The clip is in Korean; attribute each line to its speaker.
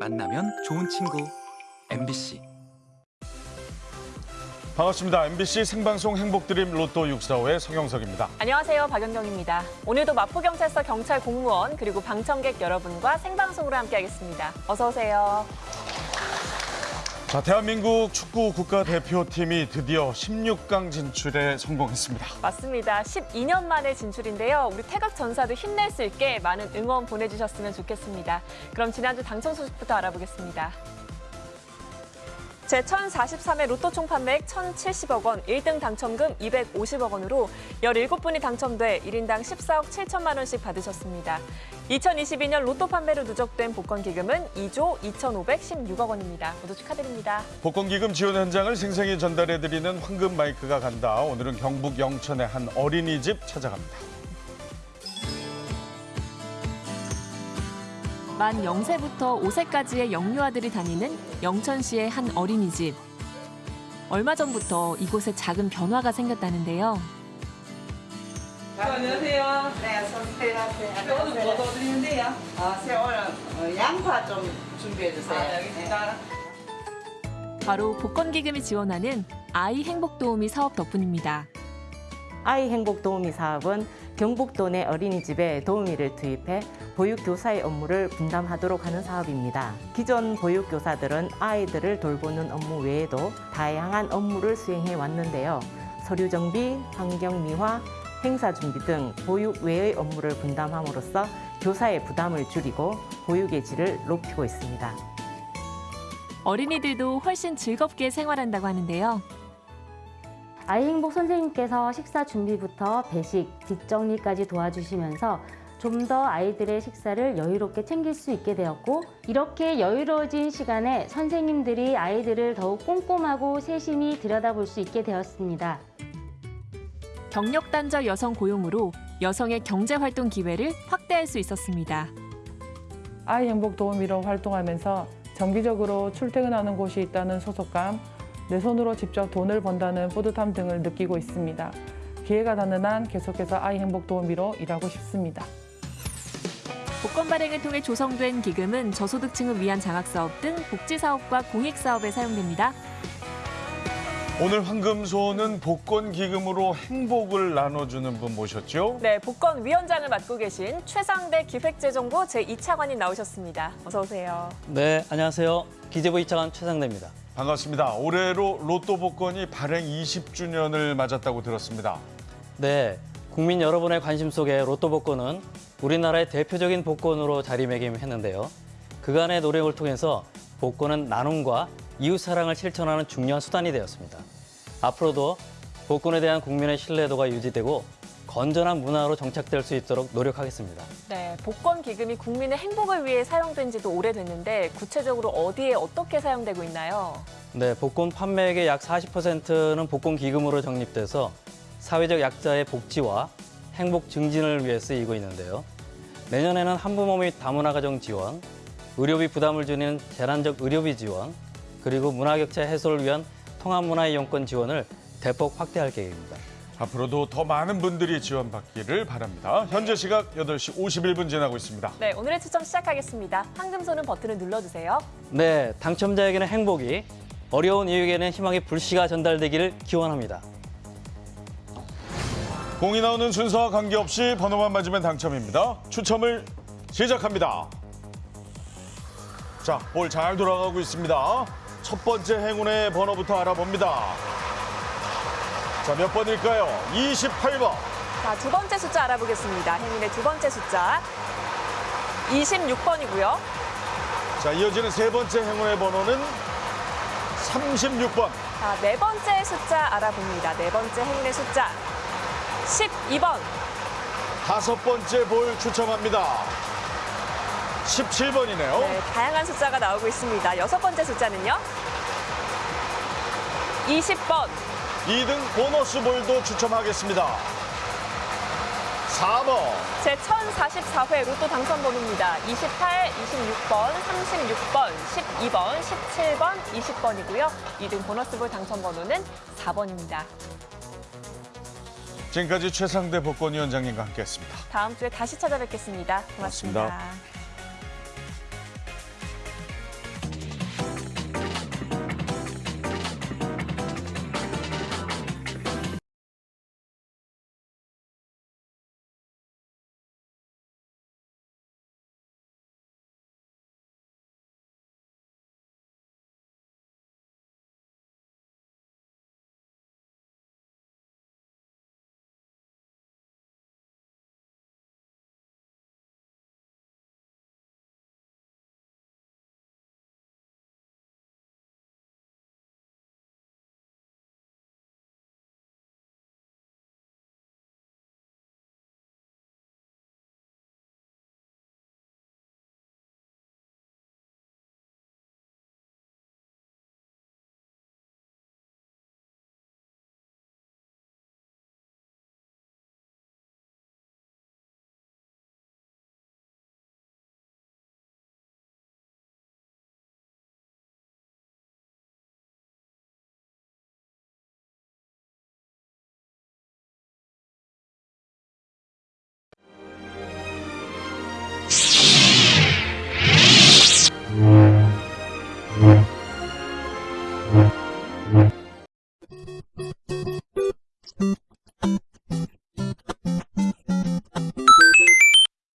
Speaker 1: 만나면 좋은 친구 MBC
Speaker 2: 반갑습니다. MBC 생방송 행복드림 로또 645의 성영석입니다.
Speaker 3: 안녕하세요. 박연경입니다. 오늘도 마포경찰서 경찰 공무원 그리고 방청객 여러분과 생방송으로 함께하겠습니다. 어서 오세요.
Speaker 2: 자, 대한민국 축구 국가대표팀이 드디어 16강 진출에 성공했습니다.
Speaker 3: 맞습니다. 12년 만의 진출인데요. 우리 태극 전사도 힘낼 수 있게 많은 응원 보내주셨으면 좋겠습니다. 그럼 지난주 당첨 소식부터 알아보겠습니다. 제1043회 로또 총 판매액 1,070억 원, 1등 당첨금 250억 원으로 17분이 당첨돼 1인당 14억 7천만 원씩 받으셨습니다. 2022년 로또 판매로 누적된 복권 기금은 2조 2,516억 원입니다. 모두 축하드립니다.
Speaker 2: 복권 기금 지원 현장을 생생히 전달해드리는 황금 마이크가 간다. 오늘은 경북 영천의 한 어린이집 찾아갑니다.
Speaker 3: 만 0세부터 5세까지의 영유아들이 다니는 영천시의 한 어린이집. 얼마 전부터 이곳에 작은 변화가 생겼다는데요.
Speaker 4: 안녕하세요.
Speaker 5: 네, 어서오세요.
Speaker 4: 오늘 뭐 도와드리는데요?
Speaker 5: 어, 새우는 어, 양파 좀 준비해 주세요.
Speaker 4: 아, 네, 알겠습니다.
Speaker 3: 바로 복권기금이 지원하는 아이 행복도우미 사업 덕분입니다.
Speaker 6: 아이 행복 도우미 사업은 경북도 내 어린이집에 도우미를 투입해 보육교사의 업무를 분담하도록 하는 사업입니다. 기존 보육교사들은 아이들을 돌보는 업무 외에도 다양한 업무를 수행해 왔는데요. 서류 정비, 환경 미화, 행사 준비 등 보육 외의 업무를 분담함으로써 교사의 부담을 줄이고 보육의 질을 높이고 있습니다.
Speaker 3: 어린이들도 훨씬 즐겁게 생활한다고 하는데요.
Speaker 7: 아이행복 선생님께서 식사 준비부터 배식, 뒷정리까지 도와주시면서 좀 더 아이들의 식사를 여유롭게 챙길 수 있게 되었고 이렇게 여유로워진 시간에 선생님들이 아이들을 더욱 꼼꼼하고 세심히 들여다볼 수 있게 되었습니다.
Speaker 3: 경력 단절 여성 고용으로 여성의 경제 활동 기회를 확대할 수 있었습니다.
Speaker 4: 아이 행복 도우미로 활동하면서 정기적으로 출퇴근하는 곳이 있다는 소속감, 내 손으로 직접 돈을 번다는 뿌듯함 등을 느끼고 있습니다. 기회가 닿는 한 계속해서 아이 행복 도우미로 일하고 싶습니다.
Speaker 3: 복권 발행을 통해 조성된 기금은 저소득층을 위한 장학사업 등 복지사업과 공익사업에 사용됩니다.
Speaker 2: 오늘 황금소는 복권 기금으로 행복을 나눠주는 분 모셨죠?
Speaker 3: 네, 복권 위원장을 맡고 계신 최상대 기획재정부 제2차관님 나오셨습니다. 어서 오세요.
Speaker 8: 네, 안녕하세요. 기재부 이차관 최상대입니다.
Speaker 2: 반갑습니다. 올해로 로또 복권이 발행 20주년을 맞았다고 들었습니다.
Speaker 8: 네, 국민 여러분의 관심 속에 로또 복권은 우리나라의 대표적인 복권으로 자리매김했는데요. 그간의 노력을 통해서 복권은 나눔과 이웃 사랑을 실천하는 중요한 수단이 되었습니다. 앞으로도 복권에 대한 국민의 신뢰도가 유지되고 건전한 문화로 정착될 수 있도록 노력하겠습니다.
Speaker 3: 네, 복권 기금이 국민의 행복을 위해 사용된 지도 오래됐는데 구체적으로 어디에 어떻게 사용되고 있나요?
Speaker 8: 네, 복권 판매액의 약 40%는 복권 기금으로 적립돼서 사회적 약자의 복지와 행복 증진을 위해 쓰이고 있는데요. 내년에는 한부모 및 다문화 가정 지원, 의료비 부담을 줄이는 재난적 의료비 지원, 그리고 문화격차 해소를 위한 통합문화이용권 지원을 대폭 확대할 계획입니다.
Speaker 2: 앞으로도 더 많은 분들이 지원받기를 바랍니다. 현재 시각 8시 51분 지나고 있습니다.
Speaker 3: 네, 오늘의 추첨 시작하겠습니다. 황금손은 버튼을 눌러주세요.
Speaker 8: 네, 당첨자에게는 행복이, 어려운 이에게는 희망의 불씨가 전달되기를 기원합니다.
Speaker 2: 공이 나오는 순서와 관계없이 번호만 맞으면 당첨입니다. 추첨을 시작합니다. 자, 볼 잘 돌아가고 있습니다. 첫 번째 행운의 번호부터 알아봅니다. 자, 몇 번일까요? 28번.
Speaker 3: 자, 두 번째 숫자 알아보겠습니다. 행운의 두 번째 숫자 26번이고요.
Speaker 2: 자, 이어지는 세 번째 행운의 번호는 36번.
Speaker 3: 자, 네 번째 숫자 알아봅니다. 네 번째 행운의 숫자 12번.
Speaker 2: 다섯 번째 볼 추첨합니다. 17번이네요.
Speaker 3: 네, 다양한 숫자가 나오고 있습니다. 여섯 번째 숫자는요? 20번.
Speaker 2: 2등 보너스 볼도 추첨하겠습니다. 4번.
Speaker 3: 제 1044회 로또 당첨번호입니다. 28, 26번, 36번, 12번, 17번, 20번이고요. 2등 보너스볼 당첨번호는 4번입니다.
Speaker 2: 지금까지 최상대 복권위원장님과 함께했습니다.
Speaker 3: 다음 주에 다시 찾아뵙겠습니다
Speaker 2: 고맙습니다.
Speaker 3: 고맙습니다.